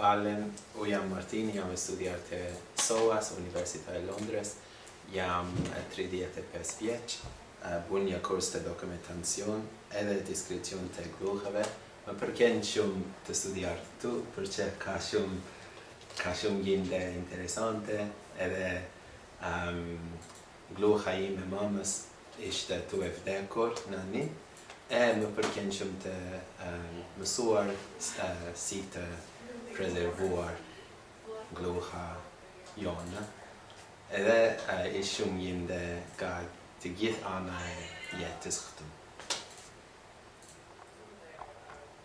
falem. U jam Martin, jam e studiar të SOAS, Universita e Londres. Jam 35 vjeq. Bun një kurs të dokumentacion edhe diskrecion të gluheve. Më përken shumë të studiar të tu, përqe ka shumë ka shumë gjinde interesante edhe um, gluha i me mamës ishte tu e vdekur në një e më përkenqëm të e, mësuar e, si të prezervuar gluha jonë edhe e, ishëm njën dhe ka të gjithë anaj jetës këtëm.